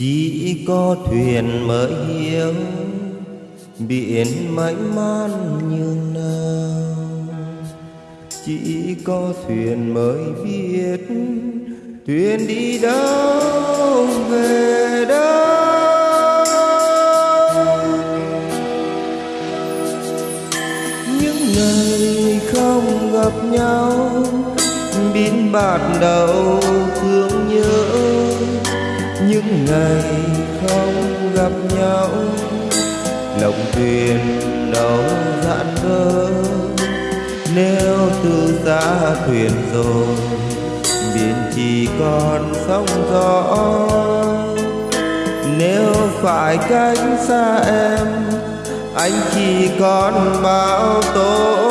chỉ có thuyền mới hiểu biển mãi man như nào chỉ có thuyền mới biết thuyền đi đâu, về đâu. Những ngày không gặp nhau biến bạt đầu thương nhớ. Những ngày không gặp nhau, lòng thuyền đâu dạn vỡ nếu từ xa thuyền rồi, biển chỉ còn sóng gió. Nếu phải cách xa em, anh chỉ còn bao tố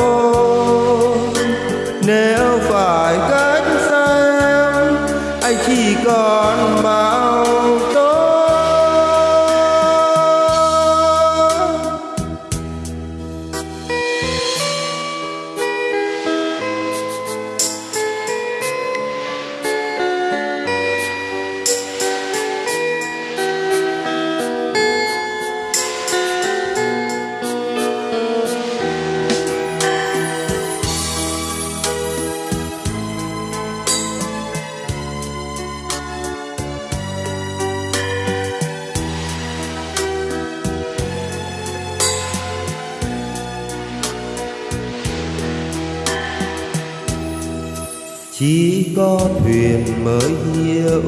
chỉ có thuyền mới hiểu,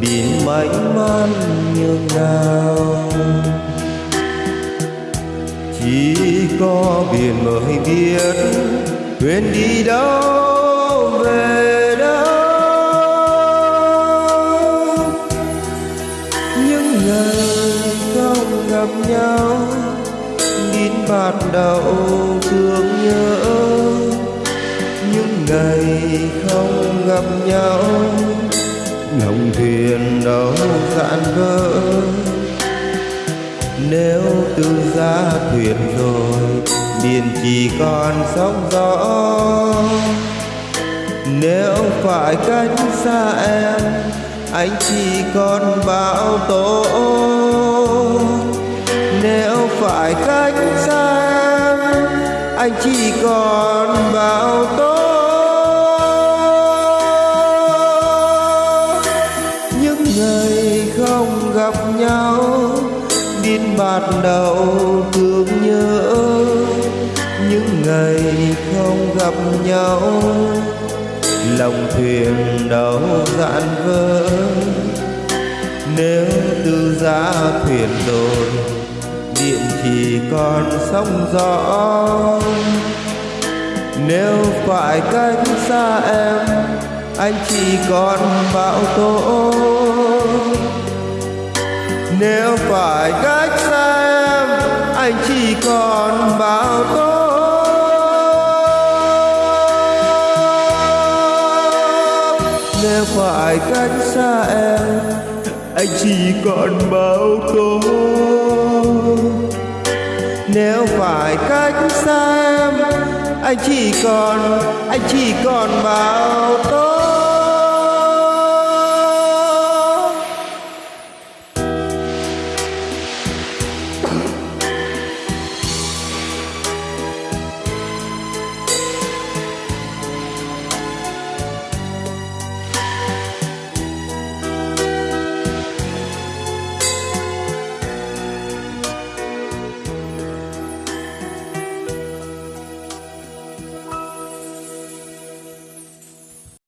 biển mênh man nhường nào chỉ có biển mới biết thuyền đi đâu, về đâu. Những ngày không gặp nhau, đến bạt đầu thương nhớ ngày không gặp nhau. Lòng thuyền đâu dạn vỡ. Nếu từ ra thuyền rồi, biển chỉ còn sóng gió. Nếu phải cách xa em, anh chỉ còn bão tố. Nếu phải cách xa em, anh chỉ còn những không gặp nhau, lòng thuyền đâu dạn vỡ nếu từ ra thuyền rồi điện chỉ còn sóng gió. Nếu phải cách xa em, anh chỉ còn bão tố. Nếu phải cách xa em, anh chỉ còn bão tố. Nếu phải cách xa em, anh chỉ còn bao tố nếu phải cách xa em, anh chỉ còn, anh chỉ còn bao tố